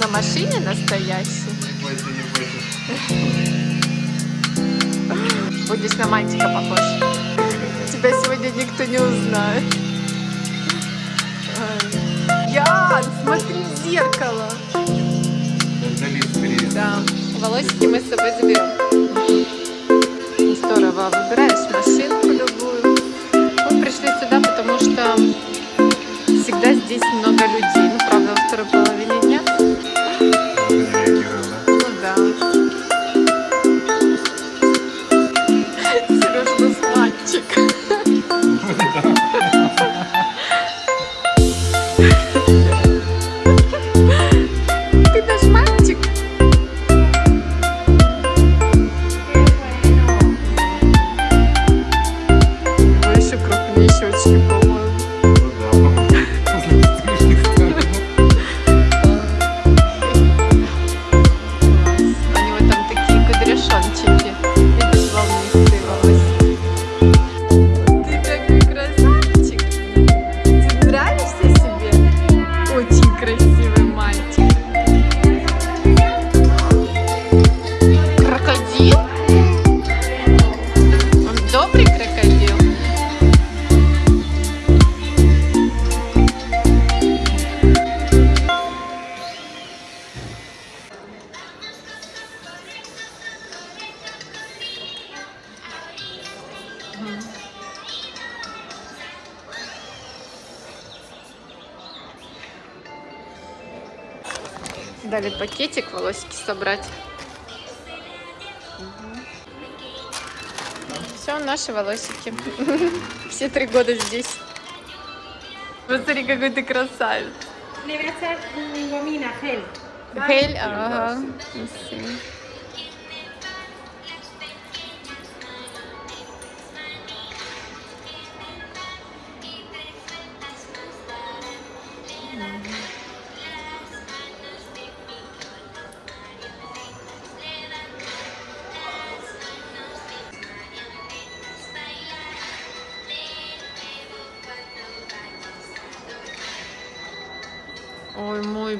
на машине настоящий. Не бойся, не бойся. Будешь на мальчика похож. Тебя сегодня никто не узнает. Ян, смотри в зеркало. Да, волосики мы с собой заберем. Здорово, выбираешь машинку любую. Мы пришли сюда, потому что всегда здесь много людей. Дали пакетик волосики собрать. Все, наши волосики. Все три года здесь. Посмотри, какой ты красавец. Гель, ага.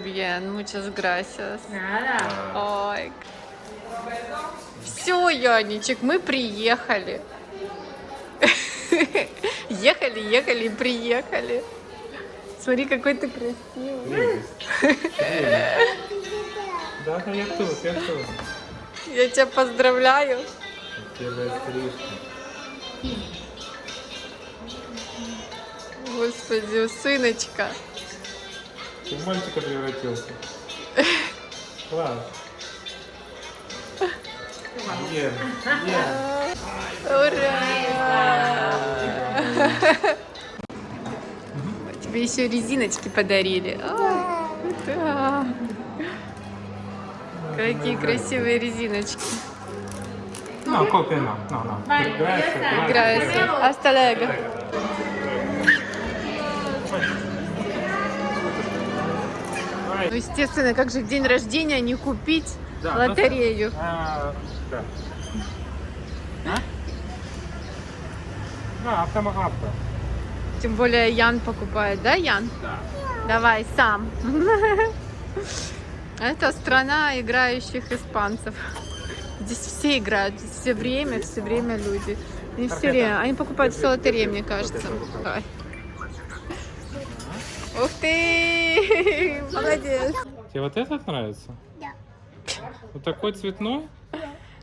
Bien, muchas gracias. Nada. Ой. Все, Яничек, мы приехали. Ехали, ехали и приехали. Смотри, какой ты красивый. Да, я тут, я тут. Я тебя поздравляю. Господи, сыночка. Ты в мальчика превратился. Класс. Ем. Ура! Тебе еще резиночки подарили. А, да. Какие красивые резиночки. No, coque no, no. Gracias. Hasta luego. Ну, естественно, как же в день рождения не купить Да, лотерею? А, да. А? Да, автома авто. Тем более Ян покупает, да, Ян? Да. Давай сам. Это страна играющих испанцев. Здесь все играют, здесь все время, все время люди. Они все время, они покупают все лотереи, мне кажется. Давай. Ух ты! Молодец! Тебе вот этот нравится? Да. Вот такой цветной?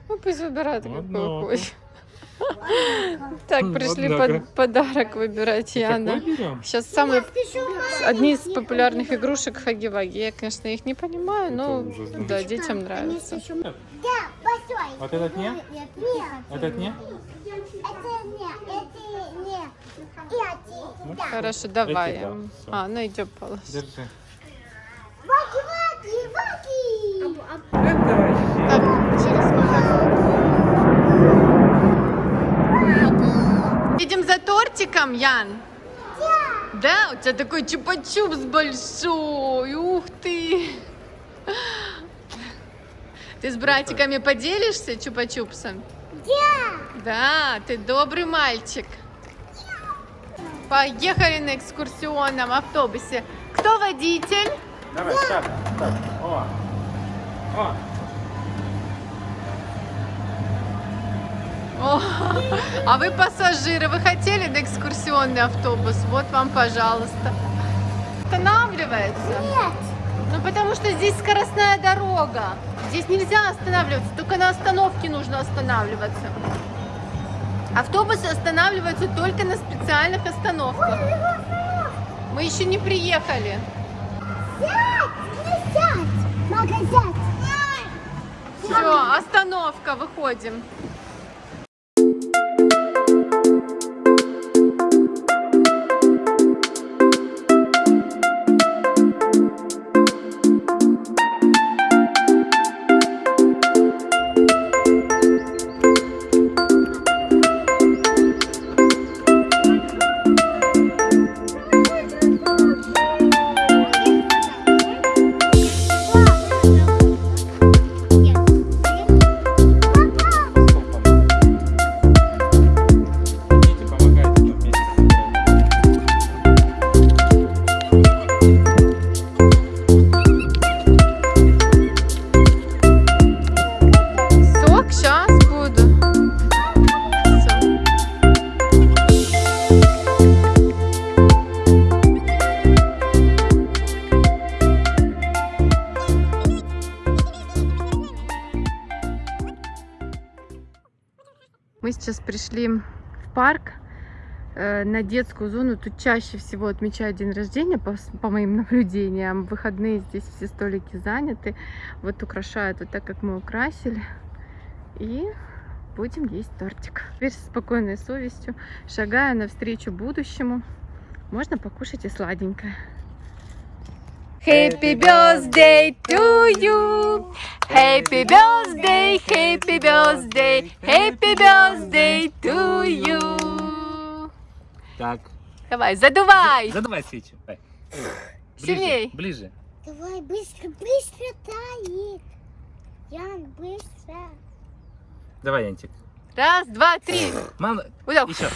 Ну пусть выбирает, Вот какой хочет. Так, Вот пришли под- подарок выбирать, Яна. Сейчас самые одни из популярных игрушек Хаги-Ваги. Я, конечно, их не понимаю, но да, детям нравится. Вот этот нет? Нет, Этот нет? это нет, это нет. Да. Хорошо, давай. Эти, да. А, ну идем полос. Держи. Ваки, ваки, ваки. Это Так, через магазин. Идем за тортиком, Ян? Да, у тебя такой чупа-чупс большой. Ух ты. Ты с братиками поделишься чупа-чупсом? Да. Да, ты добрый мальчик. Поехали на экскурсионном автобусе. Кто водитель? Давай, так, так. О. О. О, а вы пассажиры, вы хотели на экскурсионный автобус? Вот вам, пожалуйста. Останавливается? Нет. Ну, потому что здесь скоростная дорога. Здесь нельзя останавливаться, только на остановке нужно останавливаться. Автобусы останавливаются только на специальных остановках. Мы еще не приехали. Сядь, не сядь. Все, остановка, выходим. Парк э, на детскую зону. Тут чаще всего отмечают день рождения, по, по моим наблюдениям. В выходные здесь все столики заняты. Вот украшают вот так, как мы украсили. И будем есть тортик. Теперь с спокойной совестью, шагая навстречу будущему, можно покушать и сладенькое. Happy birthday to you! Happy birthday, happy birthday, happy birthday to you! Так. Давай, задувай! Задавай свечу. Давай. Сильней. Ближе. Давай быстро, быстро тает. Ян, быстро. Давай, Янчик. Раз, два, три. Мама, Удав. еще.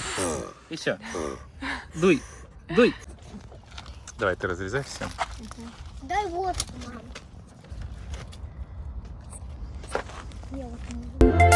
Еще. Дуй. Дуй. Давай, ты разрезай все. Дай вот, мам. Я вот не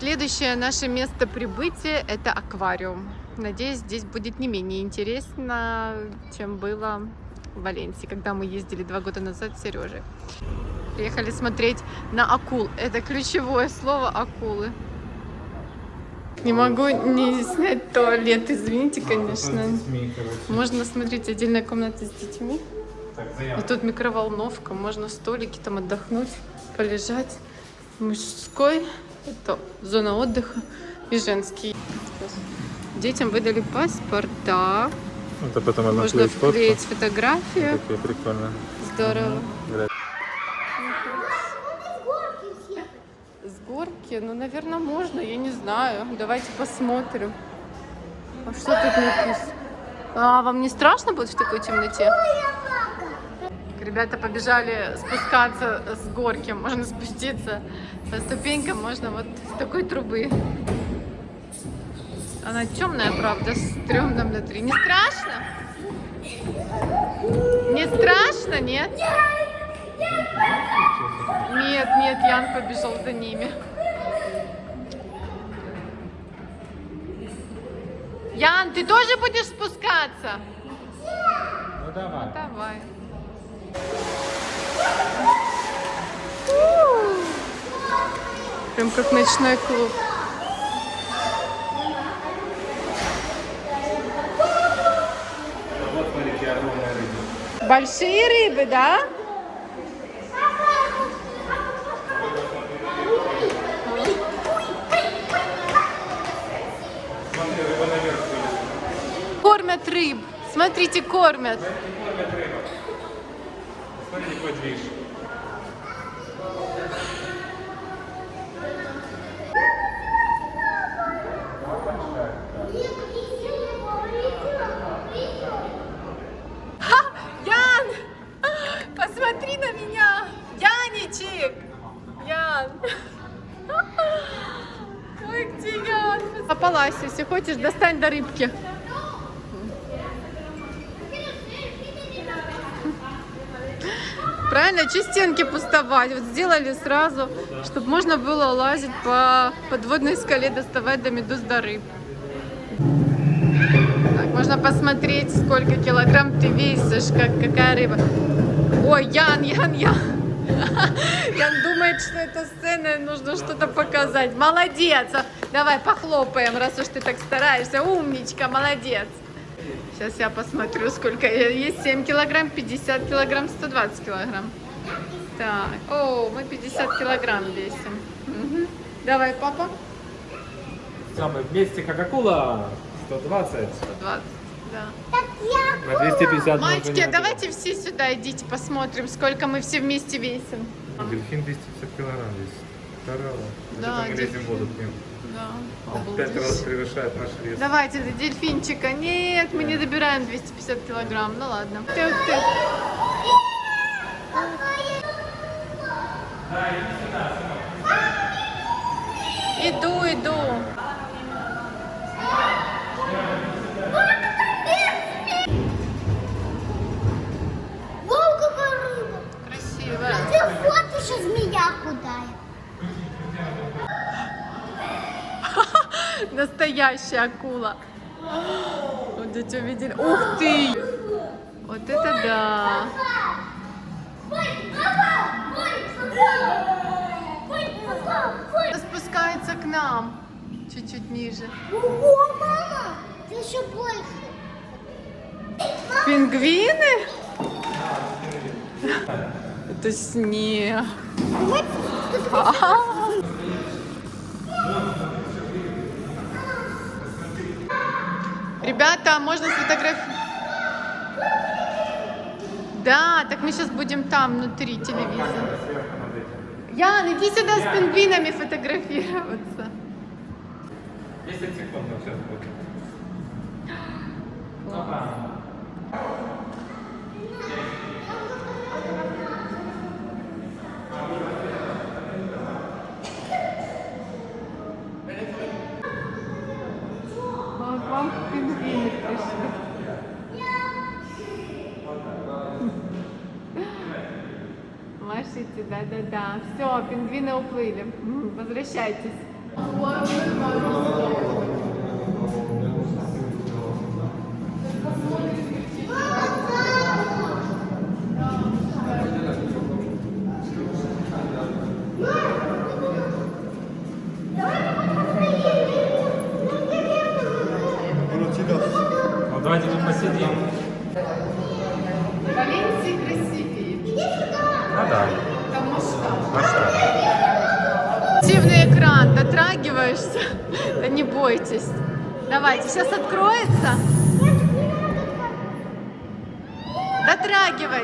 Следующее наше место прибытия – это аквариум. Надеюсь, здесь будет не менее интересно, чем было в Валенсии, когда мы ездили два года назад с Сережей. Приехали смотреть на акул. Это ключевое слово – акулы. Не могу не снять туалет, извините, конечно. Можно смотреть отдельная комната с детьми. И тут микроволновка, можно столики там отдохнуть, полежать. мужской, это зона отдыха и женский. Детям выдали паспорта. Это потом можно Можно вклеить фотку. фотографию. Такие прикольно. Здорово. С горки, ну, наверное, можно, я не знаю. Давайте посмотрим. А что тут написано? А, вам не страшно будет в такой темноте? Ребята побежали спускаться с горки. Можно спуститься по ступенькам, можно вот с такой трубы. Она темная, правда, стрёмно внутри. Не страшно? Не страшно, нет? Нет, нет, Ян побежал за ними. Ян, ты тоже будешь спускаться? Ну давай. Давай. Прям как ночной клуб. Большие рыбы, да? Кормят рыб. Смотрите, кормят. Смотри, какой движ. Ян! Посмотри на меня! Яничек! Ян! Ой, где Ян? Попалась, если хочешь, достань до рыбки. Правильно, че стенки пустовать? Вот сделали сразу, чтобы можно было лазить по подводной скале, доставать до медуз до рыб. Так, можно посмотреть, сколько килограмм ты весишь, как, какая рыба. Ой, Ян, Ян, Ян. Ян думает, что это сцена, нужно что-то показать. Молодец. Давай похлопаем, раз уж ты так стараешься. Умничка, молодец. Сейчас я посмотрю, сколько есть. 7 килограмм, 50 килограмм, 120 килограмм. Так, о, мы 50 килограмм весим. Мгм. Давай, папа. Самые вместе как акула. 120. 120, да. На 250 Мальчики, давайте все сюда идите, посмотрим, сколько мы все вместе весим. Дельфин 250 килограмм весит. Здорово. Да, Это мы лезем воду к ним. Да, в пять раз превышает наш вес. Давайте до дельфинчика. Нет, мы не добираем 250 килограмм. Ну ладно. Ты, ты. Иду, иду. Вау, какая рыба! Красиво. Ты вот еще змея худая. Настоящая акула. Вот эти увидели. Ух ты! Вот это да. Спускается к нам. Чуть-чуть ниже. Ого, мама! Ты еще больше. Пингвины? Это снег. Ребята, можно сфотографировать? Да, так мы сейчас будем там, внутри телевизора. Ян, иди сюда с пингвинами фотографироваться. 10 секунд сейчас будет. Вот вам пингвины пришли. Да-да-да. Все, пингвины уплыли. Возвращайтесь.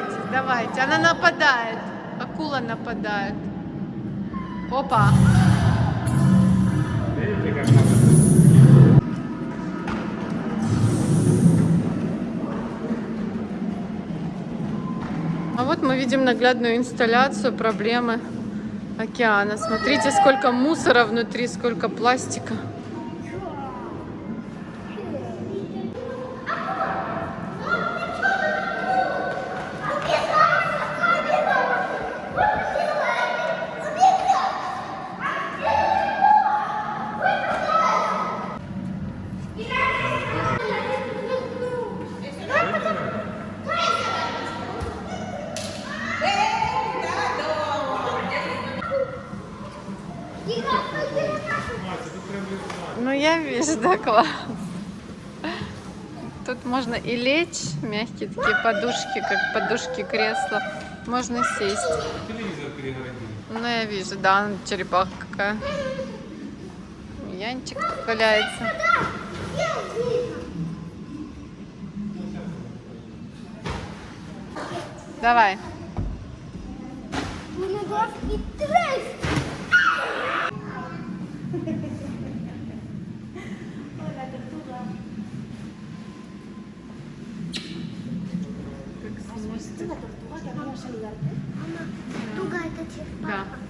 Дотрагивайтесь, давайте. Она нападает. Акула нападает. Опа. А вот мы видим наглядную инсталляцию проблемы океана. Смотрите, сколько мусора внутри, сколько пластика. Да, класс. Тут можно и лечь, мягкие такие подушки, как подушки кресла. Можно сесть. Телевизор перегородили. Ну, я вижу, да, черепаха какая. Янчик валяется. Давай. Трясти. Сидела, это черепаха. Да.